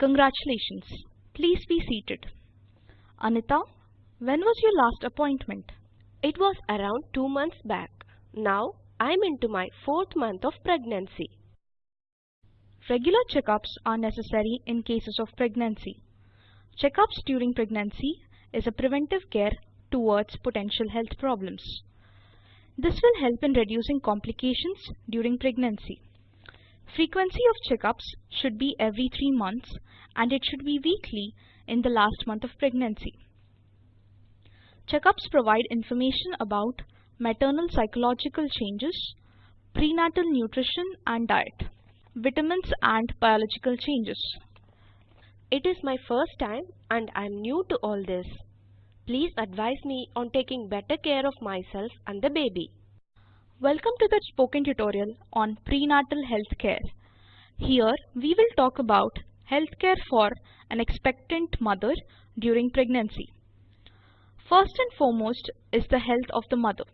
Congratulations. Please be seated. Anita, when was your last appointment? It was around two months back. Now I'm into my fourth month of pregnancy. Regular checkups are necessary in cases of pregnancy. Checkups during pregnancy is a preventive care towards potential health problems. This will help in reducing complications during pregnancy. Frequency of checkups should be every 3 months and it should be weekly in the last month of pregnancy. Checkups provide information about maternal psychological changes, prenatal nutrition and diet, vitamins and biological changes. It is my first time and I am new to all this. Please advise me on taking better care of myself and the baby. Welcome to the spoken tutorial on prenatal health care. Here we will talk about healthcare for an expectant mother during pregnancy. First and foremost is the health of the mother.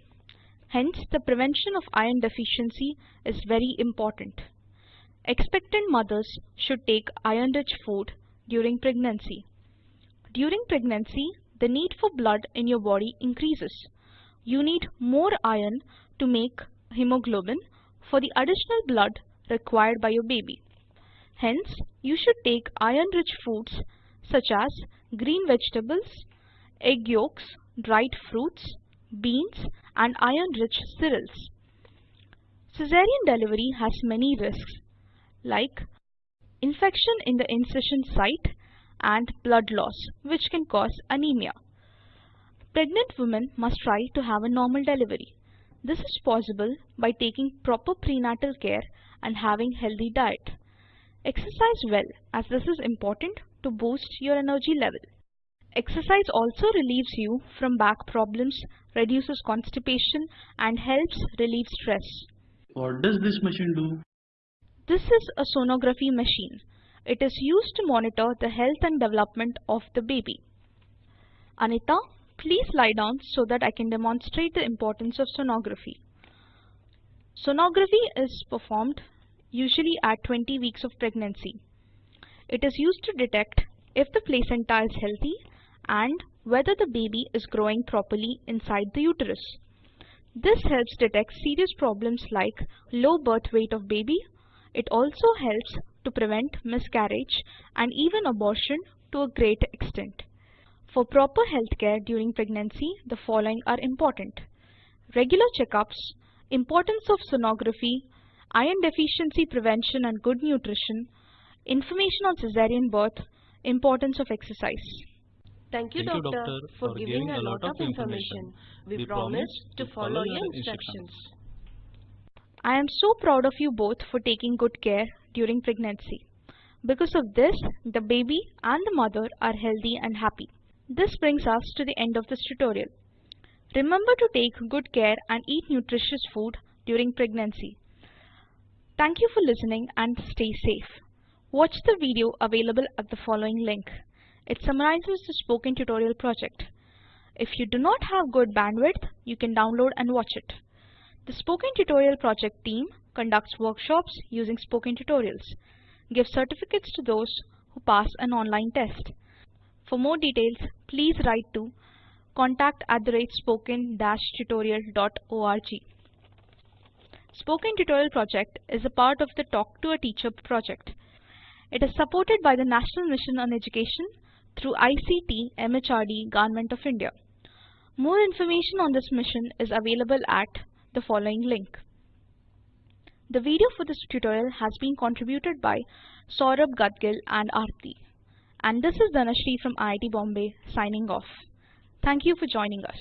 Hence, the prevention of iron deficiency is very important. Expectant mothers should take iron-rich food during pregnancy. During pregnancy, the need for blood in your body increases. You need more iron to make hemoglobin for the additional blood required by your baby. Hence, you should take iron-rich foods such as green vegetables, egg yolks, dried fruits, beans and iron-rich cereals. Caesarean delivery has many risks like infection in the incision site and blood loss which can cause anemia. Pregnant women must try to have a normal delivery. This is possible by taking proper prenatal care and having healthy diet. Exercise well as this is important to boost your energy level. Exercise also relieves you from back problems, reduces constipation and helps relieve stress. What does this machine do? This is a sonography machine. It is used to monitor the health and development of the baby. Anita, please lie down so that I can demonstrate the importance of sonography. Sonography is performed usually at 20 weeks of pregnancy. It is used to detect if the placenta is healthy and whether the baby is growing properly inside the uterus. This helps detect serious problems like low birth weight of baby. It also helps to prevent miscarriage and even abortion to a great extent. For proper health care during pregnancy, the following are important. Regular checkups, importance of sonography, iron deficiency prevention and good nutrition, information on cesarean birth, importance of exercise. Thank you, Thank you, doctor, doctor, for, for giving giving a a lot of information. We, promise to follow your instructions. I am so proud of you both for taking good care during pregnancy. Because of this, the baby and the mother are healthy and happy. This brings us to the end of this tutorial. Remember to take good care and eat nutritious food during pregnancy. Thank you for listening and stay safe. Watch the video available at the following link. It summarizes the spoken tutorial project. If you do not have good bandwidth, you can download and watch it. The Spoken Tutorial project team conducts workshops using spoken tutorials, gives certificates to those who pass an online test. For more details, please write to contact at the rate spoken-tutorial.org. Spoken Tutorial project is a part of the Talk to a Teacher project. It is supported by the National Mission on Education through ICT MHRD Government of India. More information on this mission is available at the following link. The video for this tutorial has been contributed by Saurabh Gadgil and Aarti. And this is Dhanashree from IIT Bombay signing off. Thank you for joining us.